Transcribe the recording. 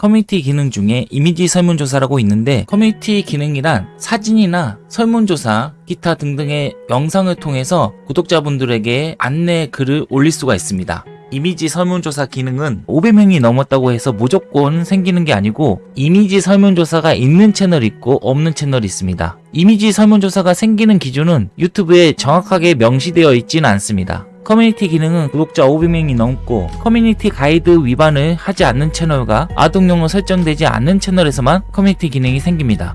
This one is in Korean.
커뮤니티 기능 중에 이미지 설문조사라고 있는데 커뮤니티 기능이란 사진이나 설문조사, 기타 등등의 영상을 통해서 구독자분들에게 안내 글을 올릴 수가 있습니다. 이미지 설문조사 기능은 500명이 넘었다고 해서 무조건 생기는 게 아니고 이미지 설문조사가 있는 채널이 있고 없는 채널이 있습니다. 이미지 설문조사가 생기는 기준은 유튜브에 정확하게 명시되어 있지는 않습니다. 커뮤니티 기능은 구독자 500명이 넘고 커뮤니티 가이드 위반을 하지 않는 채널과 아동용으로 설정되지 않는 채널에서만 커뮤니티 기능이 생깁니다.